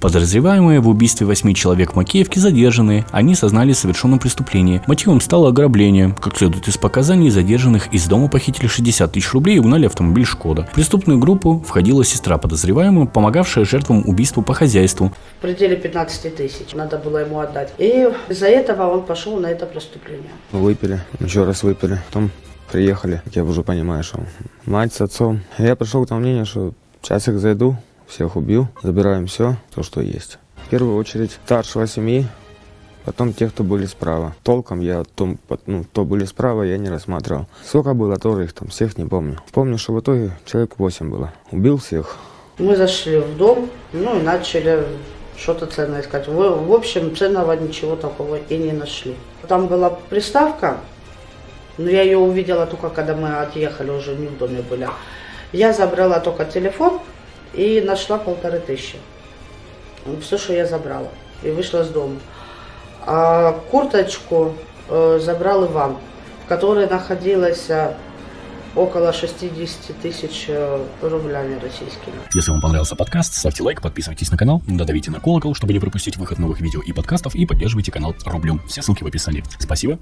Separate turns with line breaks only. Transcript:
Подозреваемые в убийстве восьми человек в Макеевке задержаны. Они сознали совершенном преступлении. Мотивом стало ограбление. Как следует из показаний задержанных, из дома похитили 60 тысяч рублей и угнали автомобиль «Шкода». В преступную группу входила сестра подозреваемого, помогавшая жертвам убийству по хозяйству.
В пределе 15 тысяч надо было ему отдать. И из-за этого он пошел на это преступление.
Выпили, еще раз выпили. Потом приехали, как я уже понимаю, что мать с отцом. Я пришел к тому мнению, что сейчас их зайду, всех убью, забираем все, то, что есть. В первую очередь старшего семьи, потом тех, кто были справа. Толком я, том, ну, кто были справа, я не рассматривал. Сколько было тоже их там, всех не помню. Помню, что в итоге человек 8 было. Убил всех.
Мы зашли в дом, ну и начали что-то ценное искать. В, в общем, ценного ничего такого и не нашли. Там была приставка, но я ее увидела только, когда мы отъехали, уже не в доме были. Я забрала только телефон и нашла полторы тысячи. Все, что я забрала. И вышла с дома. А курточку э, забрал Иван, в которой находилось э, около 60 тысяч э, рублями российскими.
Если вам понравился подкаст, ставьте лайк, подписывайтесь на канал, додавите на колокол, чтобы не пропустить выход новых видео и подкастов, и поддерживайте канал рублем. Все ссылки в описании. Спасибо